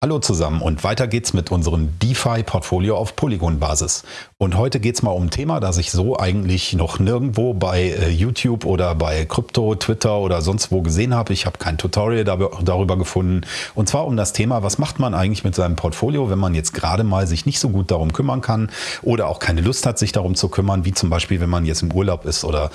Hallo zusammen und weiter geht's mit unserem DeFi-Portfolio auf Polygon-Basis. Und heute geht's mal um ein Thema, das ich so eigentlich noch nirgendwo bei äh, YouTube oder bei Krypto, Twitter oder sonst wo gesehen habe. Ich habe kein Tutorial darüber gefunden. Und zwar um das Thema, was macht man eigentlich mit seinem Portfolio, wenn man jetzt gerade mal sich nicht so gut darum kümmern kann oder auch keine Lust hat, sich darum zu kümmern, wie zum Beispiel, wenn man jetzt im Urlaub ist oder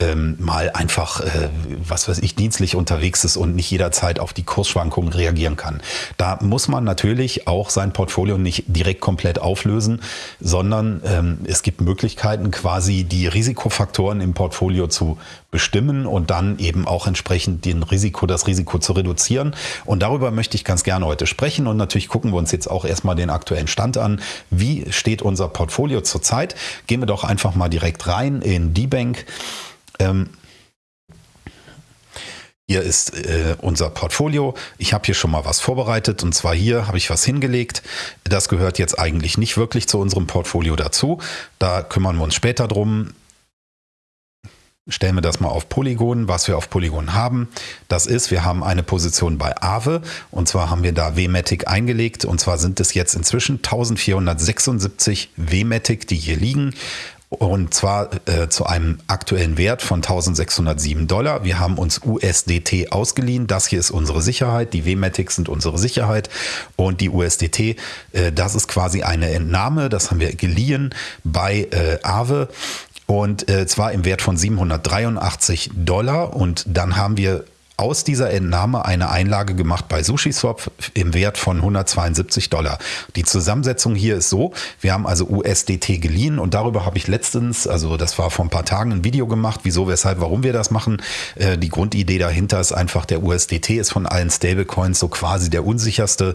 ähm, mal einfach, äh, was weiß ich, dienstlich unterwegs ist und nicht jederzeit auf die Kursschwankungen reagieren kann. Da muss muss man natürlich auch sein Portfolio nicht direkt komplett auflösen, sondern ähm, es gibt Möglichkeiten, quasi die Risikofaktoren im Portfolio zu bestimmen und dann eben auch entsprechend den Risiko, das Risiko zu reduzieren. Und darüber möchte ich ganz gerne heute sprechen. Und natürlich gucken wir uns jetzt auch erstmal den aktuellen Stand an. Wie steht unser Portfolio zurzeit? Gehen wir doch einfach mal direkt rein in die Bank. Ähm, hier ist äh, unser Portfolio. Ich habe hier schon mal was vorbereitet und zwar hier habe ich was hingelegt. Das gehört jetzt eigentlich nicht wirklich zu unserem Portfolio dazu. Da kümmern wir uns später drum. Stellen wir das mal auf Polygon, was wir auf Polygon haben. Das ist, wir haben eine Position bei Aave und zwar haben wir da WMATIC eingelegt und zwar sind es jetzt inzwischen 1476 WMATIC, die hier liegen und zwar äh, zu einem aktuellen Wert von 1607 Dollar. Wir haben uns USDT ausgeliehen. Das hier ist unsere Sicherheit. Die WMATICs sind unsere Sicherheit. Und die USDT, äh, das ist quasi eine Entnahme. Das haben wir geliehen bei äh, Aave. Und äh, zwar im Wert von 783 Dollar. Und dann haben wir aus dieser Entnahme eine Einlage gemacht bei SushiSwap im Wert von 172 Dollar. Die Zusammensetzung hier ist so, wir haben also USDT geliehen und darüber habe ich letztens, also das war vor ein paar Tagen, ein Video gemacht, wieso, weshalb, warum wir das machen. Äh, die Grundidee dahinter ist einfach, der USDT ist von allen Stablecoins so quasi der unsicherste.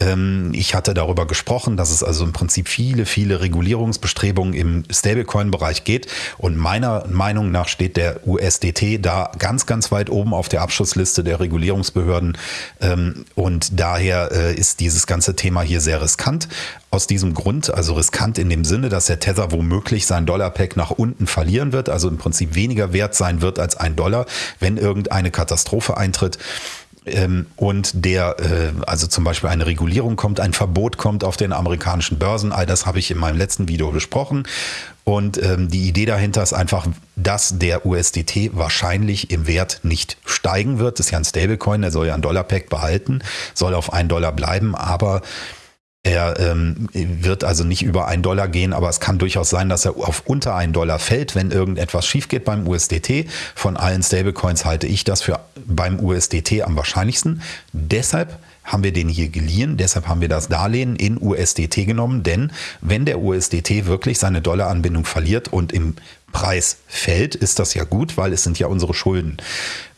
Ähm, ich hatte darüber gesprochen, dass es also im Prinzip viele, viele Regulierungsbestrebungen im Stablecoin-Bereich geht und meiner Meinung nach steht der USDT da ganz, ganz weit oben auf der Abschluss Ausschussliste der Regulierungsbehörden. Ähm, und daher äh, ist dieses ganze Thema hier sehr riskant. Aus diesem Grund, also riskant in dem Sinne, dass der Tether womöglich sein Dollar-Pack nach unten verlieren wird, also im Prinzip weniger wert sein wird als ein Dollar, wenn irgendeine Katastrophe eintritt ähm, und der, äh, also zum Beispiel eine Regulierung kommt, ein Verbot kommt auf den amerikanischen Börsen, all das habe ich in meinem letzten Video besprochen. Und ähm, die Idee dahinter ist einfach, dass der USDT wahrscheinlich im Wert nicht steigen wird. Das ist ja ein Stablecoin, der soll ja ein Dollar-Pack behalten, soll auf einen Dollar bleiben, aber er ähm, wird also nicht über einen Dollar gehen, aber es kann durchaus sein, dass er auf unter einen Dollar fällt, wenn irgendetwas schief geht beim USDT. Von allen Stablecoins halte ich das für beim USDT am wahrscheinlichsten. Deshalb haben wir den hier geliehen, deshalb haben wir das Darlehen in USDT genommen, denn wenn der USDT wirklich seine Dollaranbindung verliert und im Preis fällt, ist das ja gut, weil es sind ja unsere Schulden.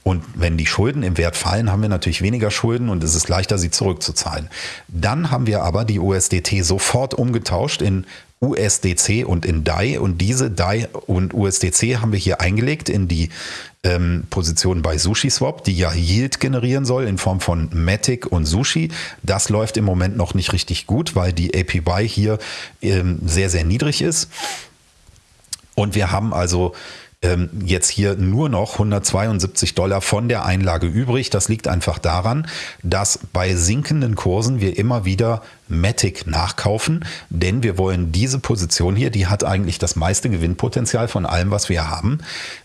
Und wenn die Schulden im Wert fallen, haben wir natürlich weniger Schulden und es ist leichter, sie zurückzuzahlen. Dann haben wir aber die USDT sofort umgetauscht in USDC und in DAI und diese DAI und USDC haben wir hier eingelegt in die ähm, Position bei SushiSwap, die ja Yield generieren soll in Form von Matic und Sushi. Das läuft im Moment noch nicht richtig gut, weil die APY hier ähm, sehr, sehr niedrig ist. Und wir haben also ähm, jetzt hier nur noch 172 Dollar von der Einlage übrig. Das liegt einfach daran, dass bei sinkenden Kursen wir immer wieder Matic nachkaufen, denn wir wollen diese Position hier, die hat eigentlich das meiste Gewinnpotenzial von allem, was wir haben.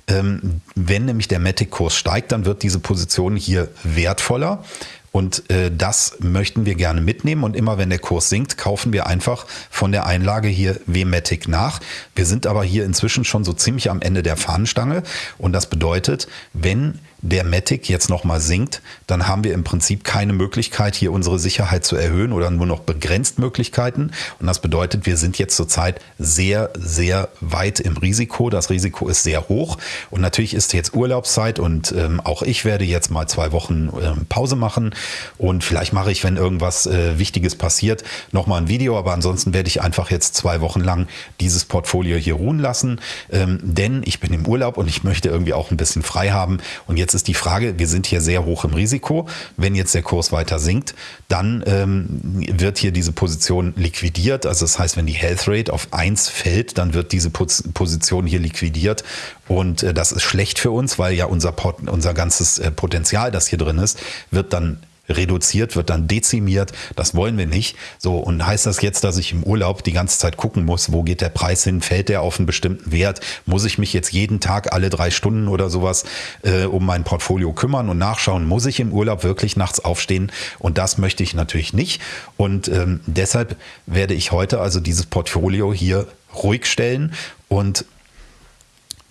Ähm, wenn nämlich der Matic-Kurs steigt, dann wird diese Position hier wertvoller. Und äh, das möchten wir gerne mitnehmen. Und immer wenn der Kurs sinkt, kaufen wir einfach von der Einlage hier WMATIC nach. Wir sind aber hier inzwischen schon so ziemlich am Ende der Fahnenstange. Und das bedeutet, wenn der Matic jetzt nochmal sinkt, dann haben wir im Prinzip keine Möglichkeit, hier unsere Sicherheit zu erhöhen oder nur noch begrenzt Möglichkeiten. Und das bedeutet, wir sind jetzt zurzeit sehr, sehr weit im Risiko. Das Risiko ist sehr hoch. Und natürlich ist jetzt Urlaubszeit und ähm, auch ich werde jetzt mal zwei Wochen ähm, Pause machen. Und vielleicht mache ich, wenn irgendwas äh, Wichtiges passiert, nochmal ein Video. Aber ansonsten werde ich einfach jetzt zwei Wochen lang dieses Portfolio hier ruhen lassen. Ähm, denn ich bin im Urlaub und ich möchte irgendwie auch ein bisschen frei haben. Und jetzt Jetzt ist die Frage, wir sind hier sehr hoch im Risiko. Wenn jetzt der Kurs weiter sinkt, dann ähm, wird hier diese Position liquidiert. Also das heißt, wenn die Health Rate auf 1 fällt, dann wird diese Position hier liquidiert. Und äh, das ist schlecht für uns, weil ja unser, unser ganzes äh, Potenzial, das hier drin ist, wird dann reduziert, wird dann dezimiert. Das wollen wir nicht. So, und heißt das jetzt, dass ich im Urlaub die ganze Zeit gucken muss, wo geht der Preis hin? Fällt der auf einen bestimmten Wert? Muss ich mich jetzt jeden Tag alle drei Stunden oder sowas äh, um mein Portfolio kümmern und nachschauen? Muss ich im Urlaub wirklich nachts aufstehen? Und das möchte ich natürlich nicht. Und ähm, deshalb werde ich heute also dieses Portfolio hier ruhig stellen und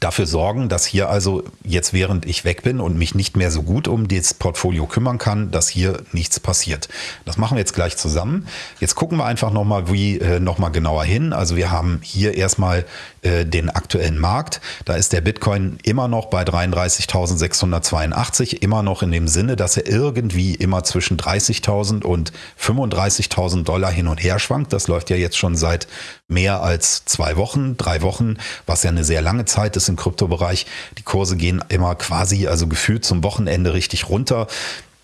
dafür sorgen, dass hier also jetzt während ich weg bin und mich nicht mehr so gut um das Portfolio kümmern kann, dass hier nichts passiert. Das machen wir jetzt gleich zusammen. Jetzt gucken wir einfach nochmal wie äh, noch genauer hin. Also wir haben hier erstmal äh, den aktuellen Markt. Da ist der Bitcoin immer noch bei 33.682, immer noch in dem Sinne, dass er irgendwie immer zwischen 30.000 und 35.000 Dollar hin und her schwankt. Das läuft ja jetzt schon seit mehr als zwei Wochen, drei Wochen, was ja eine sehr lange Zeit ist im Kryptobereich. Die Kurse gehen immer quasi, also gefühlt zum Wochenende richtig runter.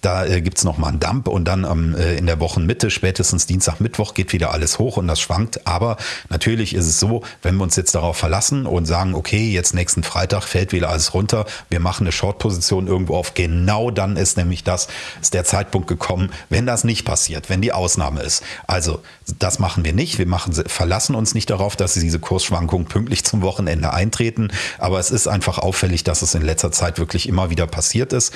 Da äh, gibt es nochmal einen Dump und dann ähm, äh, in der Wochenmitte, spätestens Dienstag, Mittwoch geht wieder alles hoch und das schwankt. Aber natürlich ist es so, wenn wir uns jetzt darauf verlassen und sagen, okay, jetzt nächsten Freitag fällt wieder alles runter, wir machen eine Short-Position irgendwo auf, genau dann ist nämlich das, ist der Zeitpunkt gekommen, wenn das nicht passiert, wenn die Ausnahme ist. Also das machen wir nicht. Wir machen, verlassen uns nicht darauf, dass diese Kursschwankungen pünktlich zum Wochenende eintreten. Aber es ist einfach auffällig, dass es in letzter Zeit wirklich immer wieder passiert ist.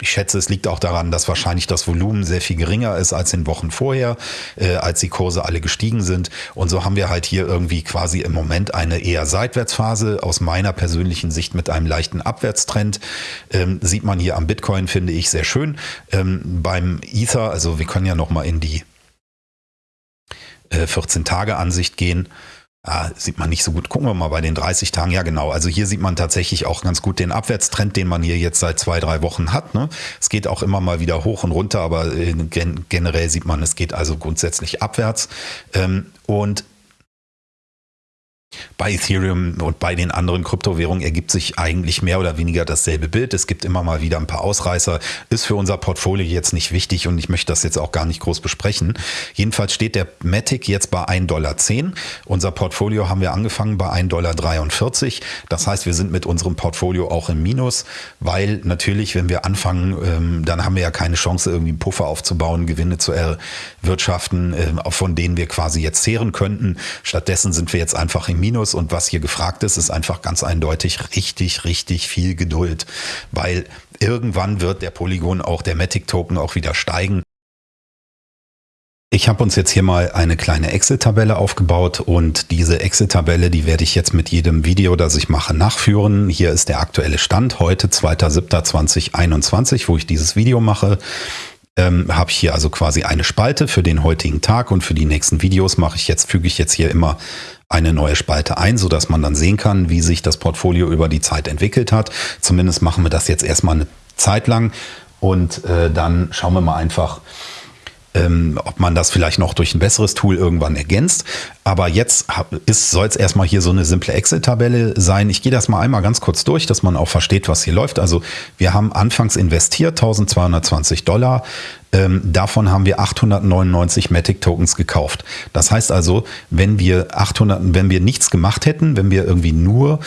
Ich schätze, es liegt auch daran, dass wahrscheinlich das Volumen sehr viel geringer ist als in Wochen vorher, äh, als die Kurse alle gestiegen sind. Und so haben wir halt hier irgendwie quasi im Moment eine eher Seitwärtsphase aus meiner persönlichen Sicht mit einem leichten Abwärtstrend. Ähm, sieht man hier am Bitcoin, finde ich, sehr schön. Ähm, beim Ether, also wir können ja nochmal in die äh, 14-Tage-Ansicht gehen. Ah, sieht man nicht so gut. Gucken wir mal bei den 30 Tagen. Ja, genau. Also hier sieht man tatsächlich auch ganz gut den Abwärtstrend, den man hier jetzt seit zwei, drei Wochen hat. Ne? Es geht auch immer mal wieder hoch und runter, aber äh, gen generell sieht man, es geht also grundsätzlich abwärts. Ähm, und bei Ethereum und bei den anderen Kryptowährungen ergibt sich eigentlich mehr oder weniger dasselbe Bild. Es gibt immer mal wieder ein paar Ausreißer. Ist für unser Portfolio jetzt nicht wichtig und ich möchte das jetzt auch gar nicht groß besprechen. Jedenfalls steht der Matic jetzt bei 1,10 Dollar. Unser Portfolio haben wir angefangen bei 1,43 Dollar. Das heißt, wir sind mit unserem Portfolio auch im Minus, weil natürlich, wenn wir anfangen, ähm, dann haben wir ja keine Chance, irgendwie einen Puffer aufzubauen, Gewinne zu erwirtschaften, ähm, von denen wir quasi jetzt zehren könnten. Stattdessen sind wir jetzt einfach im Minus und was hier gefragt ist, ist einfach ganz eindeutig richtig, richtig viel Geduld, weil irgendwann wird der Polygon auch der Matic Token auch wieder steigen. Ich habe uns jetzt hier mal eine kleine Excel-Tabelle aufgebaut und diese Excel-Tabelle, die werde ich jetzt mit jedem Video, das ich mache, nachführen. Hier ist der aktuelle Stand, heute 2.7.2021, wo ich dieses Video mache ähm, habe ich hier also quasi eine Spalte für den heutigen Tag und für die nächsten Videos mache ich jetzt, füge ich jetzt hier immer eine neue Spalte ein, so dass man dann sehen kann, wie sich das Portfolio über die Zeit entwickelt hat. Zumindest machen wir das jetzt erstmal eine Zeit lang und äh, dann schauen wir mal einfach, ähm, ob man das vielleicht noch durch ein besseres Tool irgendwann ergänzt. Aber jetzt soll es erstmal hier so eine simple Excel-Tabelle sein. Ich gehe das mal einmal ganz kurz durch, dass man auch versteht, was hier läuft. Also wir haben anfangs investiert 1220 Dollar. Ähm, davon haben wir 899 Matic Tokens gekauft. Das heißt also, wenn wir 800, wenn wir nichts gemacht hätten, wenn wir irgendwie nur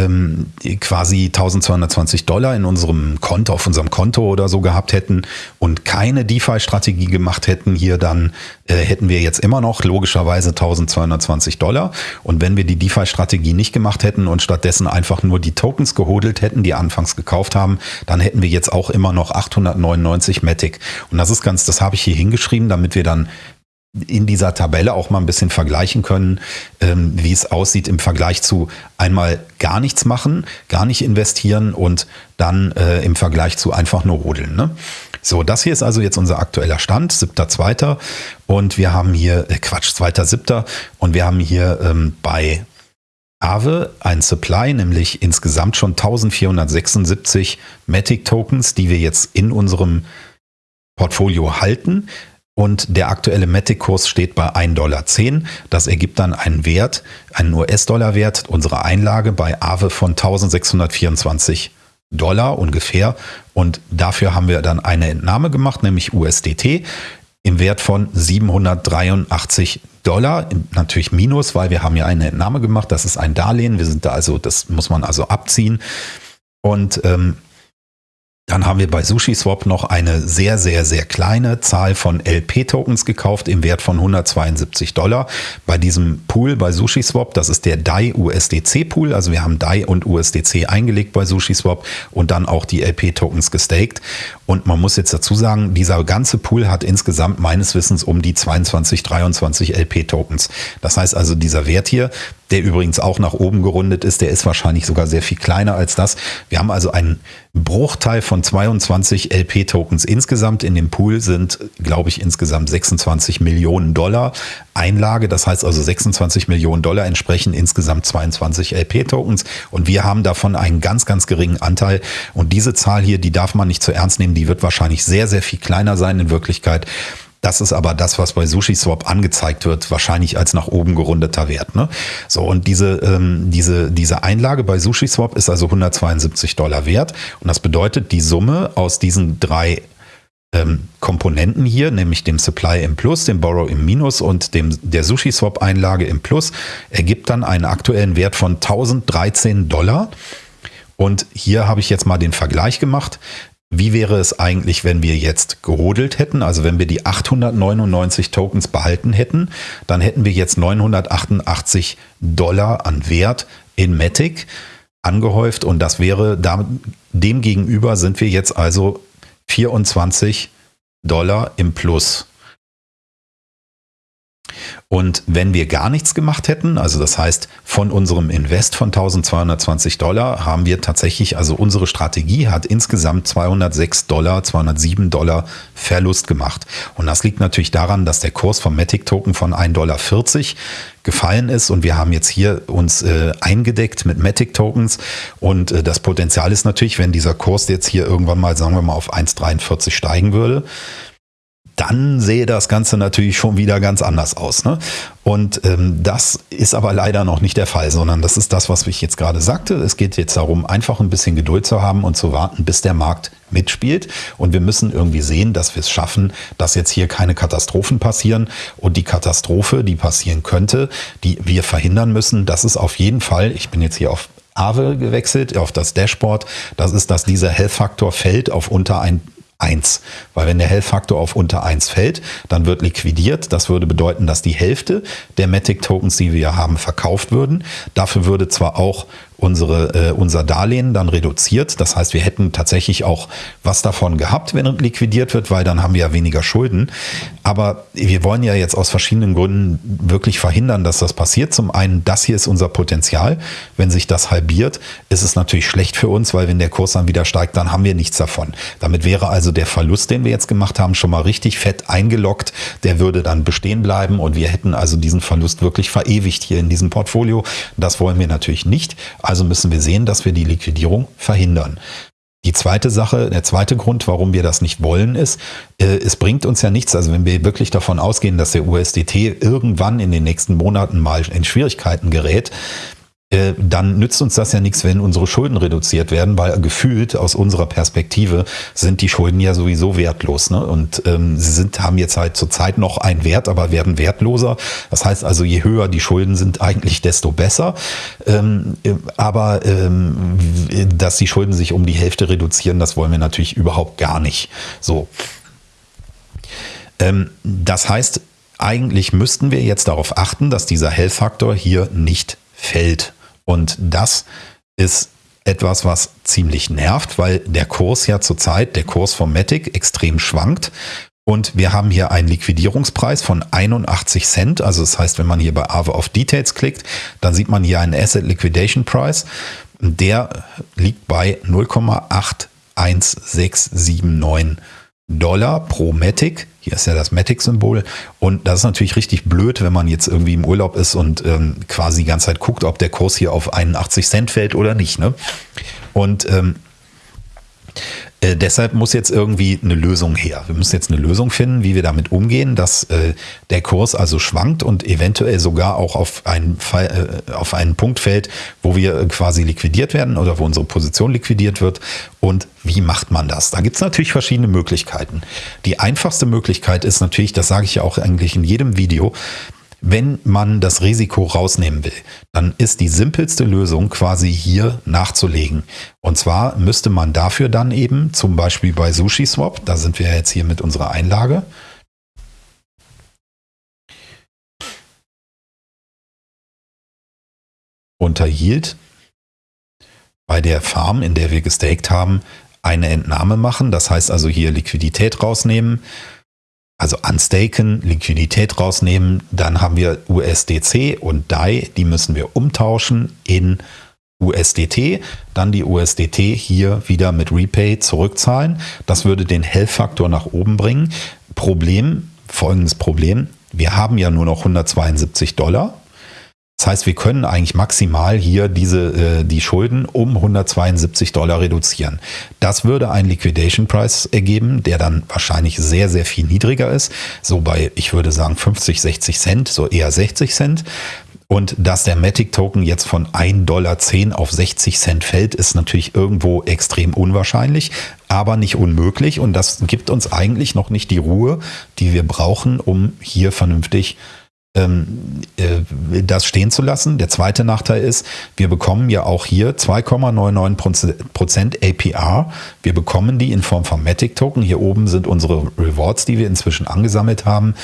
ähm, quasi 1220 Dollar in unserem Konto, auf unserem Konto oder so gehabt hätten und keine DeFi-Strategie gemacht hätten, hier dann äh, hätten wir jetzt immer noch logischerweise 1220 Dollar. Und wenn wir die DeFi-Strategie nicht gemacht hätten und stattdessen einfach nur die Tokens gehodelt hätten, die anfangs gekauft haben, dann hätten wir jetzt auch immer noch 899 Matic. Und das ist ganz, das habe ich hier hingeschrieben, damit wir dann in dieser Tabelle auch mal ein bisschen vergleichen können, ähm, wie es aussieht im Vergleich zu einmal gar nichts machen, gar nicht investieren und dann äh, im Vergleich zu einfach nur rodeln. Ne? So, das hier ist also jetzt unser aktueller Stand, 7.2. Und wir haben hier, äh, Quatsch, 2.7. Und wir haben hier ähm, bei Aave ein Supply, nämlich insgesamt schon 1476 Matic Tokens, die wir jetzt in unserem Portfolio halten und der aktuelle Matic-Kurs steht bei 1,10 Dollar. Das ergibt dann einen Wert, einen US-Dollar-Wert unserer Einlage bei Aave von 1624 Dollar ungefähr. Und dafür haben wir dann eine Entnahme gemacht, nämlich USDT im Wert von 783 Dollar. Natürlich minus, weil wir haben ja eine Entnahme gemacht. Das ist ein Darlehen. Wir sind da also, das muss man also abziehen. Und ähm, Dann haben wir bei SushiSwap noch eine sehr, sehr, sehr kleine Zahl von LP-Tokens gekauft im Wert von 172 Dollar. Bei diesem Pool bei SushiSwap, das ist der DAI USDC Pool, also wir haben DAI und USDC eingelegt bei SushiSwap und dann auch die LP-Tokens gestaked. Und man muss jetzt dazu sagen, dieser ganze Pool hat insgesamt meines Wissens um die 22, 23 LP-Tokens. Das heißt also, dieser Wert hier, der übrigens auch nach oben gerundet ist, der ist wahrscheinlich sogar sehr viel kleiner als das. Wir haben also einen Bruchteil von 22 LP-Tokens insgesamt. In dem Pool sind, glaube ich, insgesamt 26 Millionen Dollar Einlage. Das heißt also 26 Millionen Dollar entsprechen insgesamt 22 LP-Tokens. Und wir haben davon einen ganz, ganz geringen Anteil. Und diese Zahl hier, die darf man nicht zu ernst nehmen. Die wird wahrscheinlich sehr, sehr viel kleiner sein in Wirklichkeit. Das ist aber das, was bei SushiSwap angezeigt wird, wahrscheinlich als nach oben gerundeter Wert. Ne? So, und diese, ähm, diese, diese Einlage bei SushiSwap ist also 172 Dollar wert. Und das bedeutet, die Summe aus diesen drei ähm, Komponenten hier, nämlich dem Supply im Plus, dem Borrow im Minus und dem, der SushiSwap-Einlage im Plus, ergibt dann einen aktuellen Wert von 1013 Dollar. Und hier habe ich jetzt mal den Vergleich gemacht. Wie wäre es eigentlich, wenn wir jetzt gehodelt hätten? Also wenn wir die 899 Tokens behalten hätten, dann hätten wir jetzt 988 Dollar an Wert in Matic angehäuft und das wäre dem gegenüber sind wir jetzt also 24 Dollar im Plus. Und wenn wir gar nichts gemacht hätten, also das heißt von unserem Invest von 1220 Dollar, haben wir tatsächlich, also unsere Strategie hat insgesamt 206 Dollar, 207 Dollar Verlust gemacht. Und das liegt natürlich daran, dass der Kurs vom Matic Token von 1,40 Dollar gefallen ist und wir haben jetzt hier uns äh, eingedeckt mit Matic Tokens und äh, das Potenzial ist natürlich, wenn dieser Kurs jetzt hier irgendwann mal, sagen wir mal, auf 1,43 steigen würde, dann sehe das Ganze natürlich schon wieder ganz anders aus. Ne? Und ähm, das ist aber leider noch nicht der Fall, sondern das ist das, was ich jetzt gerade sagte. Es geht jetzt darum, einfach ein bisschen Geduld zu haben und zu warten, bis der Markt mitspielt. Und wir müssen irgendwie sehen, dass wir es schaffen, dass jetzt hier keine Katastrophen passieren. Und die Katastrophe, die passieren könnte, die wir verhindern müssen, das ist auf jeden Fall, ich bin jetzt hier auf Aave gewechselt, auf das Dashboard, das ist, dass dieser Health-Faktor fällt auf unter ein 1. Weil wenn der Health-Faktor auf unter 1 fällt, dann wird liquidiert. Das würde bedeuten, dass die Hälfte der Matic-Tokens, die wir haben, verkauft würden. Dafür würde zwar auch unsere, äh, unser Darlehen dann reduziert. Das heißt, wir hätten tatsächlich auch was davon gehabt, wenn liquidiert wird, weil dann haben wir ja weniger Schulden. Aber wir wollen ja jetzt aus verschiedenen Gründen wirklich verhindern, dass das passiert. Zum einen, das hier ist unser Potenzial. Wenn sich das halbiert, ist es natürlich schlecht für uns, weil wenn der Kurs dann wieder steigt, dann haben wir nichts davon. Damit wäre also der Verlust, den wir jetzt gemacht haben, schon mal richtig fett eingeloggt. Der würde dann bestehen bleiben und wir hätten also diesen Verlust wirklich verewigt hier in diesem Portfolio. Das wollen wir natürlich nicht. Also müssen wir sehen, dass wir die Liquidierung verhindern. Die zweite Sache, der zweite Grund, warum wir das nicht wollen, ist, äh, es bringt uns ja nichts. Also wenn wir wirklich davon ausgehen, dass der USDT irgendwann in den nächsten Monaten mal in Schwierigkeiten gerät, äh, dann nützt uns das ja nichts, wenn unsere Schulden reduziert werden, weil gefühlt aus unserer Perspektive sind die Schulden ja sowieso wertlos. Ne? Und ähm, sie sind, haben jetzt halt zurzeit noch einen Wert, aber werden wertloser. Das heißt also, je höher die Schulden sind, eigentlich desto besser. Ähm, aber ähm, dass die Schulden sich um die Hälfte reduzieren, das wollen wir natürlich überhaupt gar nicht. So. Ähm, das heißt, eigentlich müssten wir jetzt darauf achten, dass dieser Health-Faktor hier nicht fällt. Und das ist etwas, was ziemlich nervt, weil der Kurs ja zurzeit, der Kurs vom Matic, extrem schwankt. Und wir haben hier einen Liquidierungspreis von 81 Cent. Also das heißt, wenn man hier bei Aave auf Details klickt, dann sieht man hier einen Asset Liquidation Price. Der liegt bei 0,81679 Dollar pro Matic. Hier ist ja das Matic-Symbol. Und das ist natürlich richtig blöd, wenn man jetzt irgendwie im Urlaub ist und ähm, quasi die ganze Zeit guckt, ob der Kurs hier auf 81 Cent fällt oder nicht. Ne? Und ähm, äh, deshalb muss jetzt irgendwie eine Lösung her. Wir müssen jetzt eine Lösung finden, wie wir damit umgehen, dass äh, der Kurs also schwankt und eventuell sogar auch auf einen, Fall, äh, auf einen Punkt fällt, wo wir quasi liquidiert werden oder wo unsere Position liquidiert wird. Und wie macht man das? Da gibt es natürlich verschiedene Möglichkeiten. Die einfachste Möglichkeit ist natürlich, das sage ich ja auch eigentlich in jedem Video, wenn man das Risiko rausnehmen will, dann ist die simpelste Lösung quasi hier nachzulegen. Und zwar müsste man dafür dann eben zum Beispiel bei SushiSwap, da sind wir jetzt hier mit unserer Einlage, unter Yield bei der Farm, in der wir gestaked haben, eine Entnahme machen. Das heißt also hier Liquidität rausnehmen, also unstaken, Liquidität rausnehmen. Dann haben wir USDC und DAI, die müssen wir umtauschen in USDT, dann die USDT hier wieder mit Repay zurückzahlen. Das würde den Health-Faktor nach oben bringen. Problem, folgendes Problem, wir haben ja nur noch 172 Dollar das heißt, wir können eigentlich maximal hier diese, äh, die Schulden um 172 Dollar reduzieren. Das würde einen Liquidation Price ergeben, der dann wahrscheinlich sehr, sehr viel niedriger ist. So bei, ich würde sagen, 50, 60 Cent, so eher 60 Cent. Und dass der Matic Token jetzt von 1,10 Dollar auf 60 Cent fällt, ist natürlich irgendwo extrem unwahrscheinlich, aber nicht unmöglich. Und das gibt uns eigentlich noch nicht die Ruhe, die wir brauchen, um hier vernünftig äh, das stehen zu lassen. Der zweite Nachteil ist, wir bekommen ja auch hier 2,99% APR. Wir bekommen die in Form von Matic Token. Hier oben sind unsere Rewards, die wir inzwischen angesammelt haben.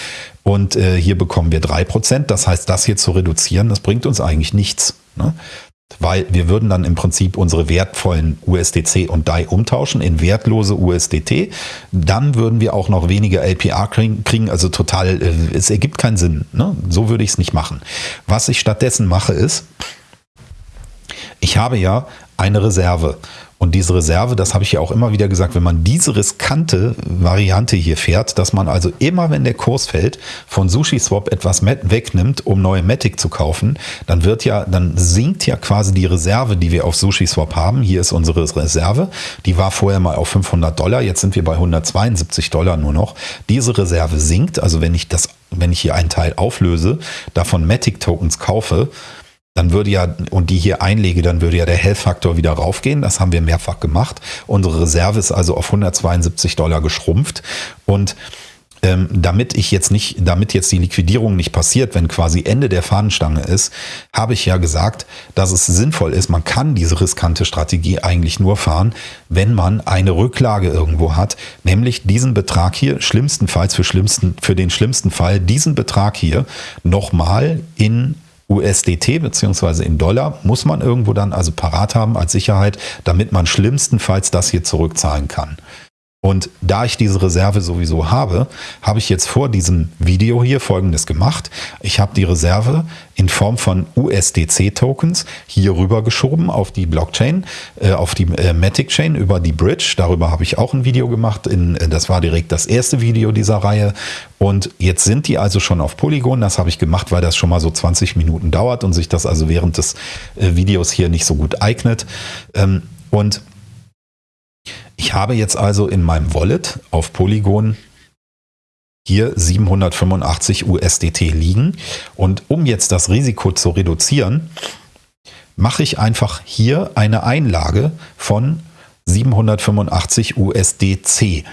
Und äh, hier bekommen wir 3%. Das heißt, das hier zu reduzieren, das bringt uns eigentlich nichts. Ne? Weil wir würden dann im Prinzip unsere wertvollen USDC und DAI umtauschen in wertlose USDT. Dann würden wir auch noch weniger LPR kriegen, also total, äh, es ergibt keinen Sinn. Ne? So würde ich es nicht machen. Was ich stattdessen mache ist, ich habe ja eine Reserve und diese Reserve, das habe ich ja auch immer wieder gesagt, wenn man diese riskante Variante hier fährt, dass man also immer, wenn der Kurs fällt, von SushiSwap etwas wegnimmt, um neue Matic zu kaufen, dann wird ja, dann sinkt ja quasi die Reserve, die wir auf SushiSwap haben. Hier ist unsere Reserve. Die war vorher mal auf 500 Dollar. Jetzt sind wir bei 172 Dollar nur noch. Diese Reserve sinkt. Also wenn ich das, wenn ich hier einen Teil auflöse, davon Matic Tokens kaufe, dann würde ja, und die hier einlege, dann würde ja der Health-Faktor wieder raufgehen. Das haben wir mehrfach gemacht. Unsere Reserve ist also auf 172 Dollar geschrumpft. Und ähm, damit ich jetzt nicht, damit jetzt die Liquidierung nicht passiert, wenn quasi Ende der Fahnenstange ist, habe ich ja gesagt, dass es sinnvoll ist. Man kann diese riskante Strategie eigentlich nur fahren, wenn man eine Rücklage irgendwo hat, nämlich diesen Betrag hier, schlimmstenfalls für schlimmsten, für den schlimmsten Fall, diesen Betrag hier nochmal in USDT beziehungsweise in Dollar muss man irgendwo dann also parat haben als Sicherheit, damit man schlimmstenfalls das hier zurückzahlen kann. Und da ich diese Reserve sowieso habe, habe ich jetzt vor diesem Video hier folgendes gemacht. Ich habe die Reserve in Form von USDC-Tokens hier rüber geschoben auf die Blockchain, äh, auf die äh, Matic Chain über die Bridge. Darüber habe ich auch ein Video gemacht. In, äh, das war direkt das erste Video dieser Reihe. Und jetzt sind die also schon auf Polygon. Das habe ich gemacht, weil das schon mal so 20 Minuten dauert und sich das also während des äh, Videos hier nicht so gut eignet. Ähm, und ich habe jetzt also in meinem Wallet auf Polygon hier 785 USDT liegen. Und um jetzt das Risiko zu reduzieren, mache ich einfach hier eine Einlage von 785 USDC.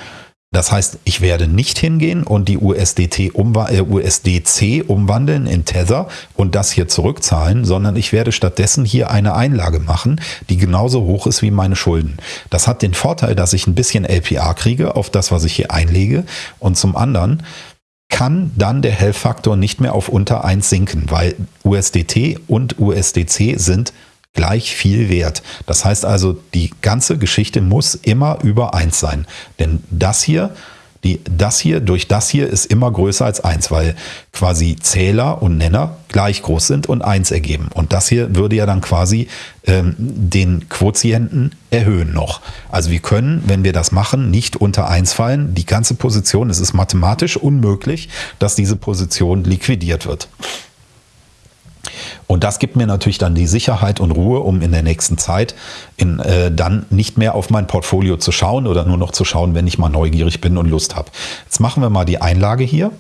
Das heißt, ich werde nicht hingehen und die USDT umwa äh, USDC umwandeln in Tether und das hier zurückzahlen, sondern ich werde stattdessen hier eine Einlage machen, die genauso hoch ist wie meine Schulden. Das hat den Vorteil, dass ich ein bisschen LPA kriege auf das, was ich hier einlege und zum anderen kann dann der Health-Faktor nicht mehr auf unter 1 sinken, weil USDT und USDC sind gleich viel wert. Das heißt also, die ganze Geschichte muss immer über 1 sein. Denn das hier, die, das hier durch das hier ist immer größer als 1, weil quasi Zähler und Nenner gleich groß sind und 1 ergeben. Und das hier würde ja dann quasi ähm, den Quotienten erhöhen noch. Also wir können, wenn wir das machen, nicht unter 1 fallen. Die ganze Position, es ist mathematisch unmöglich, dass diese Position liquidiert wird. Und das gibt mir natürlich dann die Sicherheit und Ruhe, um in der nächsten Zeit in, äh, dann nicht mehr auf mein Portfolio zu schauen oder nur noch zu schauen, wenn ich mal neugierig bin und Lust habe. Jetzt machen wir mal die Einlage hier.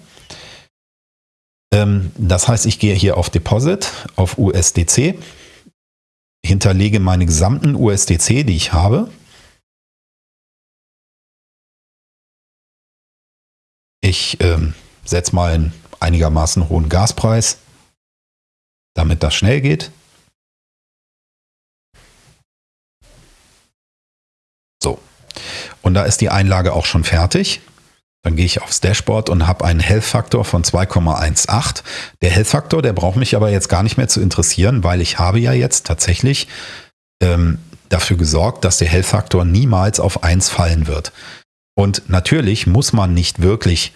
Ähm, das heißt, ich gehe hier auf Deposit, auf USDC, hinterlege meine gesamten USDC, die ich habe. Ich ähm, setze mal ein einigermaßen hohen Gaspreis, damit das schnell geht. So. Und da ist die Einlage auch schon fertig. Dann gehe ich aufs Dashboard und habe einen Health-Faktor von 2,18. Der Health-Faktor, der braucht mich aber jetzt gar nicht mehr zu interessieren, weil ich habe ja jetzt tatsächlich ähm, dafür gesorgt, dass der Health-Faktor niemals auf 1 fallen wird. Und natürlich muss man nicht wirklich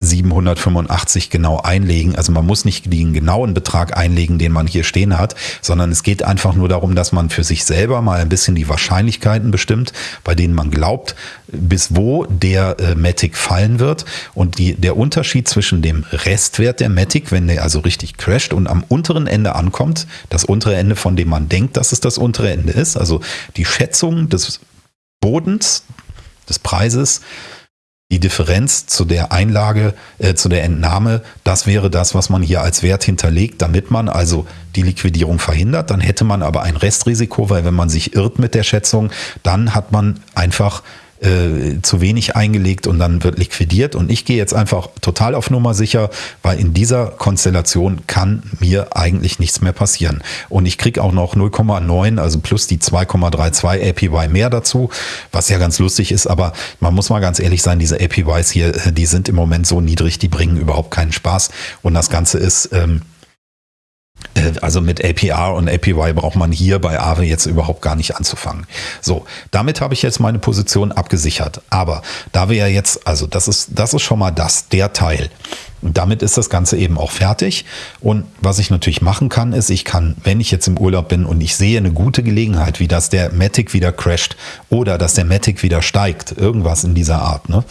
785 genau einlegen. Also man muss nicht den genauen Betrag einlegen, den man hier stehen hat, sondern es geht einfach nur darum, dass man für sich selber mal ein bisschen die Wahrscheinlichkeiten bestimmt, bei denen man glaubt, bis wo der äh, Matic fallen wird. Und die, der Unterschied zwischen dem Restwert der Matic, wenn der also richtig crasht und am unteren Ende ankommt, das untere Ende, von dem man denkt, dass es das untere Ende ist, also die Schätzung des Bodens, des Preises, die Differenz zu der Einlage, äh, zu der Entnahme, das wäre das, was man hier als Wert hinterlegt, damit man also die Liquidierung verhindert. Dann hätte man aber ein Restrisiko, weil wenn man sich irrt mit der Schätzung, dann hat man einfach äh, zu wenig eingelegt und dann wird liquidiert. Und ich gehe jetzt einfach total auf Nummer sicher, weil in dieser Konstellation kann mir eigentlich nichts mehr passieren. Und ich kriege auch noch 0,9, also plus die 2,32 APY mehr dazu, was ja ganz lustig ist. Aber man muss mal ganz ehrlich sein, diese APYs hier, äh, die sind im Moment so niedrig, die bringen überhaupt keinen Spaß. Und das Ganze ist... Ähm, äh, also mit APR und APY braucht man hier bei Aave jetzt überhaupt gar nicht anzufangen. So, damit habe ich jetzt meine Position abgesichert. Aber da wir ja jetzt, also das ist, das ist schon mal das, der Teil. Und damit ist das Ganze eben auch fertig. Und was ich natürlich machen kann, ist, ich kann, wenn ich jetzt im Urlaub bin und ich sehe eine gute Gelegenheit, wie das der Matic wieder crasht oder dass der Matic wieder steigt, irgendwas in dieser Art, ne?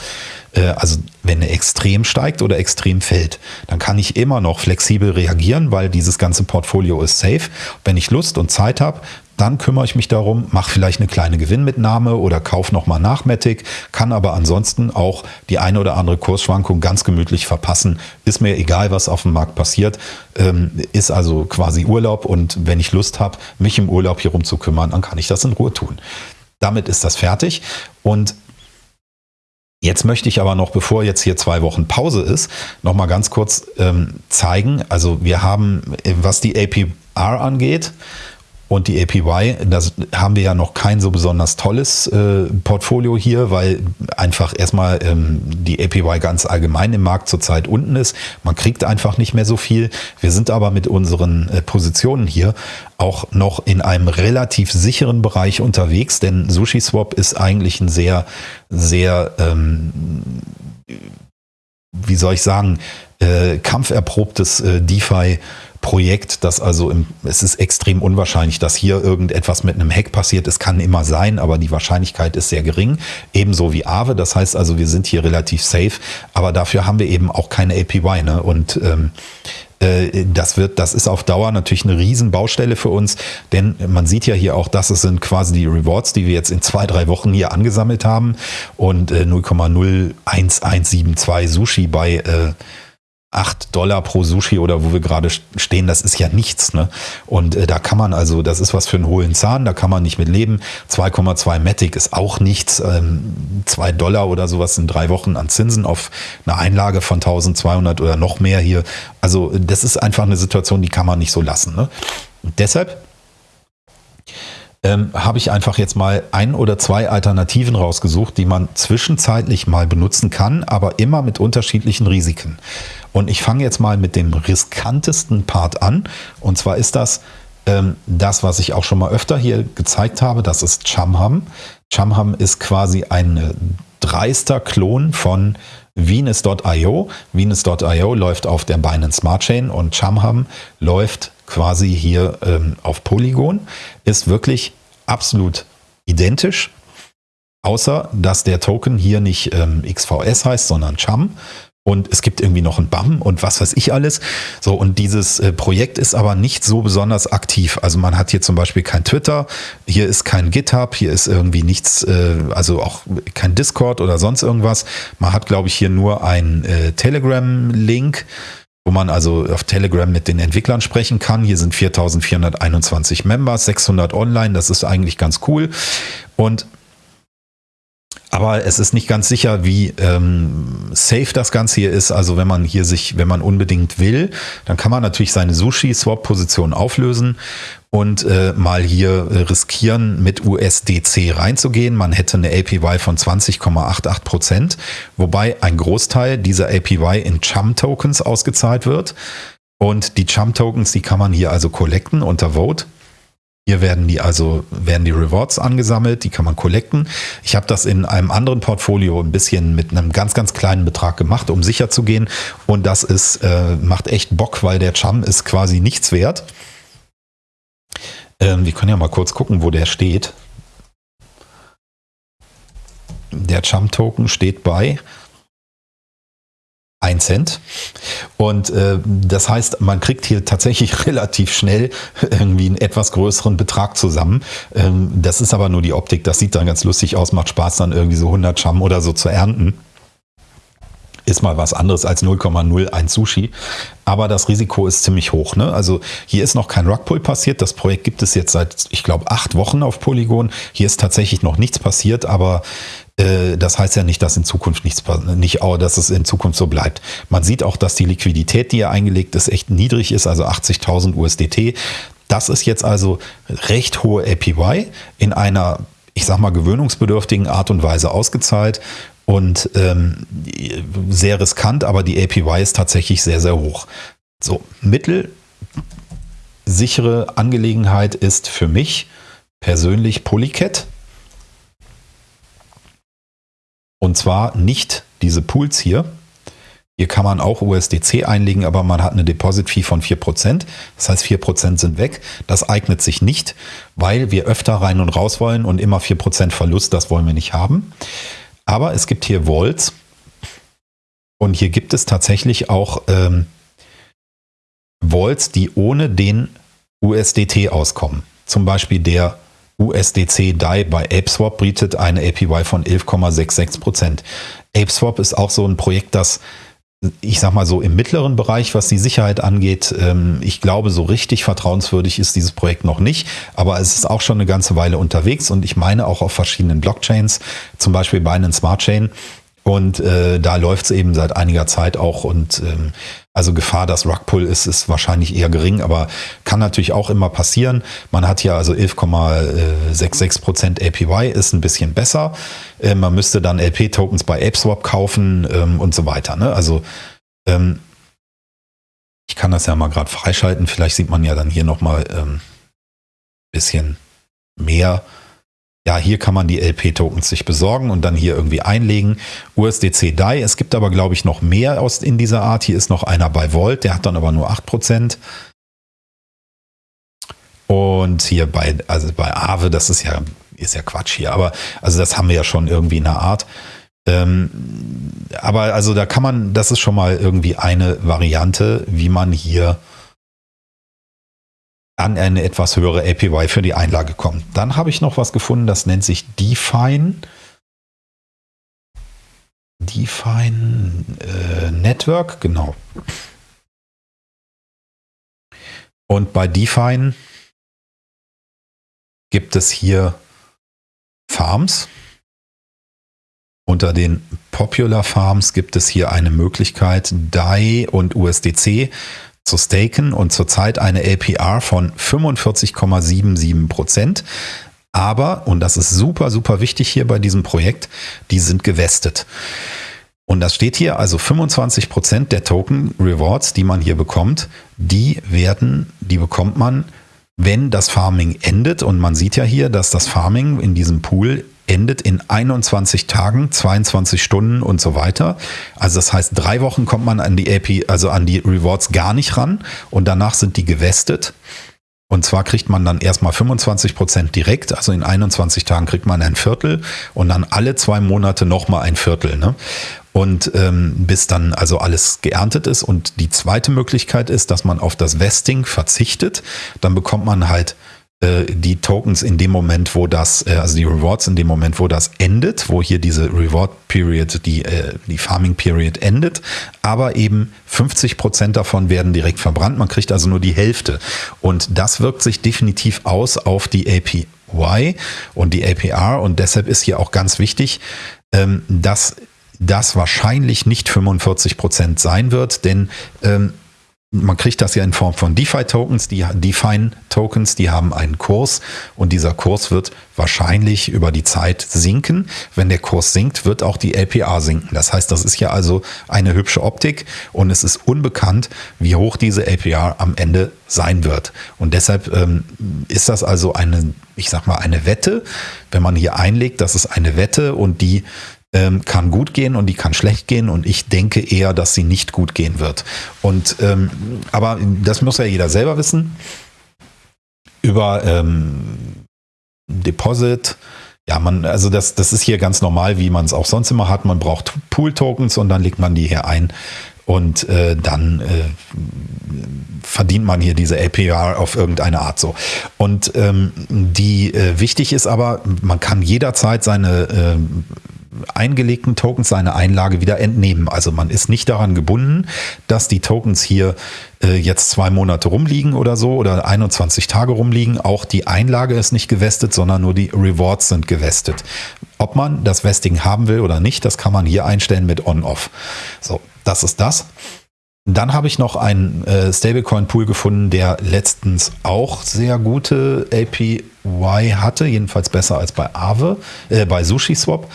Äh, also wenn er extrem steigt oder extrem fällt, dann kann ich immer noch flexibel reagieren, weil dieses ganze Portfolio ist safe. Wenn ich Lust und Zeit habe, dann kümmere ich mich darum, mache vielleicht eine kleine Gewinnmitnahme oder kaufe nochmal nach Matic, kann aber ansonsten auch die eine oder andere Kursschwankung ganz gemütlich verpassen. Ist mir egal, was auf dem Markt passiert. Ähm, ist also quasi Urlaub und wenn ich Lust habe, mich im Urlaub hier rum zu kümmern, dann kann ich das in Ruhe tun. Damit ist das fertig und Jetzt möchte ich aber noch, bevor jetzt hier zwei Wochen Pause ist, noch mal ganz kurz ähm, zeigen. Also wir haben, was die APR angeht, und die APY, das haben wir ja noch kein so besonders tolles äh, Portfolio hier, weil einfach erstmal ähm, die APY ganz allgemein im Markt zurzeit unten ist. Man kriegt einfach nicht mehr so viel. Wir sind aber mit unseren äh, Positionen hier auch noch in einem relativ sicheren Bereich unterwegs, denn SushiSwap ist eigentlich ein sehr, sehr, ähm, wie soll ich sagen, äh, kampferprobtes äh, DeFi Projekt, das also im, es ist extrem unwahrscheinlich, dass hier irgendetwas mit einem Hack passiert. Es kann immer sein, aber die Wahrscheinlichkeit ist sehr gering. Ebenso wie Aave. Das heißt also, wir sind hier relativ safe, aber dafür haben wir eben auch keine APY. Ne? Und ähm, äh, das wird, das ist auf Dauer natürlich eine Riesenbaustelle für uns, denn man sieht ja hier auch, dass es sind quasi die Rewards, die wir jetzt in zwei, drei Wochen hier angesammelt haben und äh, 0,01172 Sushi bei äh, 8 Dollar pro Sushi oder wo wir gerade stehen, das ist ja nichts. Ne? Und äh, da kann man also, das ist was für einen hohlen Zahn, da kann man nicht mit leben. 2,2 Matic ist auch nichts. Ähm, 2 Dollar oder sowas in drei Wochen an Zinsen auf eine Einlage von 1200 oder noch mehr hier. Also das ist einfach eine Situation, die kann man nicht so lassen. Ne? Und deshalb ähm, habe ich einfach jetzt mal ein oder zwei Alternativen rausgesucht, die man zwischenzeitlich mal benutzen kann, aber immer mit unterschiedlichen Risiken. Und ich fange jetzt mal mit dem riskantesten Part an. Und zwar ist das ähm, das, was ich auch schon mal öfter hier gezeigt habe. Das ist Chamham. Chamham ist quasi ein dreister Klon von Venus.io. Venus.io läuft auf der Binance Smart Chain und Chamham läuft quasi hier ähm, auf Polygon. Ist wirklich absolut identisch, außer dass der Token hier nicht ähm, XVS heißt, sondern Cham und es gibt irgendwie noch ein BAM und was weiß ich alles. So, und dieses äh, Projekt ist aber nicht so besonders aktiv. Also man hat hier zum Beispiel kein Twitter, hier ist kein GitHub, hier ist irgendwie nichts, äh, also auch kein Discord oder sonst irgendwas. Man hat, glaube ich, hier nur ein äh, Telegram-Link wo man also auf Telegram mit den Entwicklern sprechen kann. Hier sind 4421 Members, 600 online, das ist eigentlich ganz cool. Und Aber es ist nicht ganz sicher, wie ähm, safe das Ganze hier ist. Also wenn man hier sich, wenn man unbedingt will, dann kann man natürlich seine Sushi-Swap-Position auflösen und äh, mal hier äh, riskieren, mit USDC reinzugehen. Man hätte eine APY von 20,88 Prozent, wobei ein Großteil dieser APY in Chum-Tokens ausgezahlt wird. Und die Chum-Tokens, die kann man hier also collecten unter Vote. Hier werden die also werden die Rewards angesammelt, die kann man collecten. Ich habe das in einem anderen Portfolio ein bisschen mit einem ganz ganz kleinen Betrag gemacht, um sicher zu gehen. Und das ist äh, macht echt Bock, weil der Chum ist quasi nichts wert. Ähm, wir können ja mal kurz gucken, wo der steht. Der Chum Token steht bei 1 Cent. Und äh, das heißt, man kriegt hier tatsächlich relativ schnell irgendwie einen etwas größeren Betrag zusammen. Ähm, das ist aber nur die Optik. Das sieht dann ganz lustig aus, macht Spaß dann irgendwie so 100 Cham oder so zu ernten. Ist mal was anderes als 0,01 Sushi. Aber das Risiko ist ziemlich hoch. Ne? Also hier ist noch kein Rugpull passiert. Das Projekt gibt es jetzt seit, ich glaube, acht Wochen auf Polygon. Hier ist tatsächlich noch nichts passiert, aber das heißt ja nicht, dass in Zukunft nichts, nicht, dass es in Zukunft so bleibt. Man sieht auch, dass die Liquidität, die hier eingelegt ist, echt niedrig ist, also 80.000 USDT. Das ist jetzt also recht hohe APY in einer, ich sag mal, gewöhnungsbedürftigen Art und Weise ausgezahlt und ähm, sehr riskant, aber die APY ist tatsächlich sehr, sehr hoch. So, mittelsichere Angelegenheit ist für mich persönlich Polycat. Und zwar nicht diese Pools hier. Hier kann man auch USDC einlegen, aber man hat eine Deposit-Fee von 4%. Das heißt, 4% sind weg. Das eignet sich nicht, weil wir öfter rein und raus wollen und immer 4% Verlust, das wollen wir nicht haben. Aber es gibt hier Vaults und hier gibt es tatsächlich auch ähm, Vaults, die ohne den USDT auskommen. Zum Beispiel der USDC DAI bei ApeSwap bietet eine APY von 11,66%. ApeSwap ist auch so ein Projekt, das ich sag mal so im mittleren Bereich, was die Sicherheit angeht, ähm, ich glaube, so richtig vertrauenswürdig ist dieses Projekt noch nicht, aber es ist auch schon eine ganze Weile unterwegs und ich meine auch auf verschiedenen Blockchains, zum Beispiel bei einem Smart Chain. Und äh, da läuft es eben seit einiger Zeit auch und ähm, also Gefahr, dass Rugpull ist, ist wahrscheinlich eher gering, aber kann natürlich auch immer passieren. Man hat hier also 11,66% APY, ist ein bisschen besser. Äh, man müsste dann LP-Tokens bei ApeSwap kaufen ähm, und so weiter. Ne? Also ähm, ich kann das ja mal gerade freischalten. Vielleicht sieht man ja dann hier nochmal ein ähm, bisschen mehr ja, hier kann man die LP-Tokens sich besorgen und dann hier irgendwie einlegen. USDC DAI, es gibt aber, glaube ich, noch mehr aus in dieser Art. Hier ist noch einer bei Volt, der hat dann aber nur 8%. Und hier bei, also bei Aave, das ist ja, ist ja Quatsch hier, aber also das haben wir ja schon irgendwie in der Art. Ähm, aber also da kann man, das ist schon mal irgendwie eine Variante, wie man hier an eine etwas höhere APY für die Einlage kommt. Dann habe ich noch was gefunden, das nennt sich Define. Define äh, Network, genau. Und bei Define gibt es hier Farms. Unter den Popular Farms gibt es hier eine Möglichkeit, DAI und USDC zu staken und zurzeit eine APR von 45,77 Prozent. Aber, und das ist super, super wichtig hier bei diesem Projekt, die sind gewestet. Und das steht hier, also 25 Prozent der Token Rewards, die man hier bekommt, die werden, die bekommt man, wenn das Farming endet. Und man sieht ja hier, dass das Farming in diesem Pool endet in 21 Tagen, 22 Stunden und so weiter. Also das heißt, drei Wochen kommt man an die AP, also an die Rewards gar nicht ran und danach sind die gewestet. Und zwar kriegt man dann erstmal 25 Prozent direkt, also in 21 Tagen kriegt man ein Viertel und dann alle zwei Monate nochmal ein Viertel. Ne? Und ähm, bis dann also alles geerntet ist. Und die zweite Möglichkeit ist, dass man auf das Vesting verzichtet. Dann bekommt man halt äh, die Tokens in dem Moment, wo das, äh, also die Rewards in dem Moment, wo das endet, wo hier diese Reward Period, die, äh, die Farming Period endet, aber eben 50 Prozent davon werden direkt verbrannt. Man kriegt also nur die Hälfte. Und das wirkt sich definitiv aus auf die APY und die APR und deshalb ist hier auch ganz wichtig, ähm, dass das wahrscheinlich nicht 45 Prozent sein wird, denn ähm, man kriegt das ja in Form von DeFi-Tokens. Die DeFi-Tokens, die haben einen Kurs und dieser Kurs wird wahrscheinlich über die Zeit sinken. Wenn der Kurs sinkt, wird auch die LPA sinken. Das heißt, das ist ja also eine hübsche Optik und es ist unbekannt, wie hoch diese LPA am Ende sein wird. Und deshalb ähm, ist das also eine, ich sag mal, eine Wette. Wenn man hier einlegt, das ist eine Wette und die ähm, kann gut gehen und die kann schlecht gehen und ich denke eher, dass sie nicht gut gehen wird. Und ähm, aber das muss ja jeder selber wissen. Über ähm, Deposit, ja, man, also das, das ist hier ganz normal, wie man es auch sonst immer hat. Man braucht Pool-Tokens und dann legt man die hier ein und äh, dann äh, verdient man hier diese APR auf irgendeine Art so. Und ähm, die äh, wichtig ist aber, man kann jederzeit seine äh, eingelegten Tokens seine Einlage wieder entnehmen. Also man ist nicht daran gebunden, dass die Tokens hier äh, jetzt zwei Monate rumliegen oder so oder 21 Tage rumliegen. Auch die Einlage ist nicht gewestet, sondern nur die Rewards sind gewestet. Ob man das Vesting haben will oder nicht, das kann man hier einstellen mit On-Off. So, das ist das. Dann habe ich noch einen äh, Stablecoin-Pool gefunden, der letztens auch sehr gute APY hatte, jedenfalls besser als bei Aave, äh, bei SushiSwap.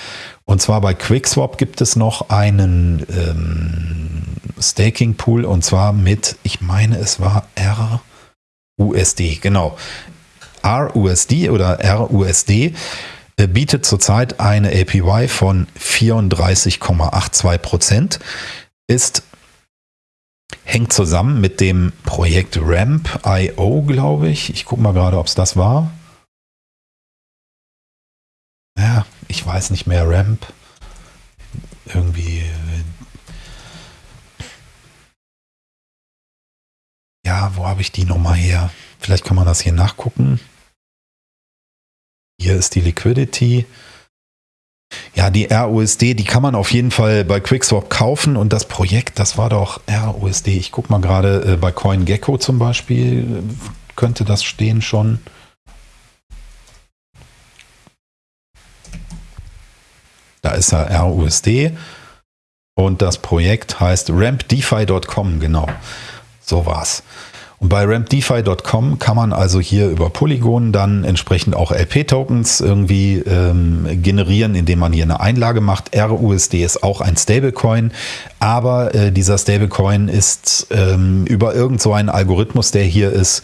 Und zwar bei QuickSwap gibt es noch einen ähm, Staking Pool und zwar mit, ich meine, es war RUSD, genau. RUSD oder RUSD äh, bietet zurzeit eine APY von 34,82 Prozent, ist hängt zusammen mit dem Projekt Ramp.io, glaube ich. Ich gucke mal gerade, ob es das war. Ja, ich weiß nicht mehr, Ramp. Irgendwie. Äh, ja, wo habe ich die nochmal her? Vielleicht kann man das hier nachgucken. Hier ist die Liquidity. Ja, die RUSD, die kann man auf jeden Fall bei QuickSwap kaufen und das Projekt, das war doch RUSD. Ich gucke mal gerade äh, bei CoinGecko zum Beispiel, könnte das stehen schon. Da ist er RUSD und das Projekt heißt rampdefi.com, genau. So war's. Und bei rampdefi.com kann man also hier über Polygon dann entsprechend auch LP-Tokens irgendwie ähm, generieren, indem man hier eine Einlage macht. RUSD ist auch ein Stablecoin, aber äh, dieser Stablecoin ist ähm, über irgend so einen Algorithmus, der hier ist,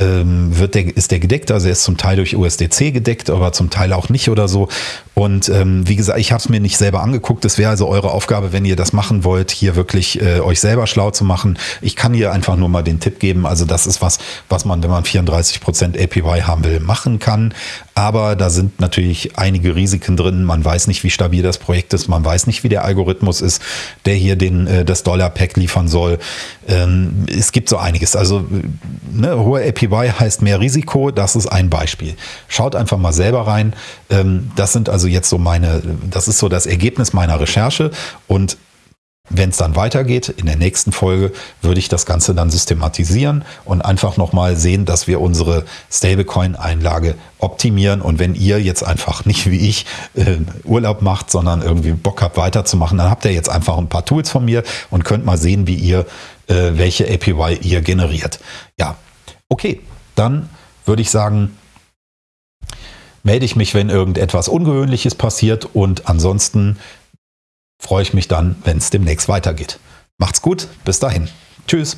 wird der, ist der gedeckt, also er ist zum Teil durch USDC gedeckt, aber zum Teil auch nicht oder so. Und ähm, wie gesagt, ich habe es mir nicht selber angeguckt. Es wäre also eure Aufgabe, wenn ihr das machen wollt, hier wirklich äh, euch selber schlau zu machen. Ich kann hier einfach nur mal den Tipp geben. Also das ist was, was man, wenn man 34% APY haben will, machen kann. Aber da sind natürlich einige Risiken drin. Man weiß nicht, wie stabil das Projekt ist. Man weiß nicht, wie der Algorithmus ist, der hier den, äh, das Dollar-Pack liefern soll. Ähm, es gibt so einiges. Also ne, hohe APY heißt mehr Risiko. Das ist ein Beispiel. Schaut einfach mal selber rein. Ähm, das sind also jetzt so meine, das ist so das Ergebnis meiner Recherche und wenn es dann weitergeht, in der nächsten Folge würde ich das Ganze dann systematisieren und einfach nochmal sehen, dass wir unsere Stablecoin-Einlage optimieren. Und wenn ihr jetzt einfach nicht wie ich äh, Urlaub macht, sondern irgendwie Bock habt weiterzumachen, dann habt ihr jetzt einfach ein paar Tools von mir und könnt mal sehen, wie ihr, äh, welche APY ihr generiert. Ja, okay, dann würde ich sagen, melde ich mich, wenn irgendetwas Ungewöhnliches passiert und ansonsten freue ich mich dann, wenn es demnächst weitergeht. Macht's gut, bis dahin. Tschüss.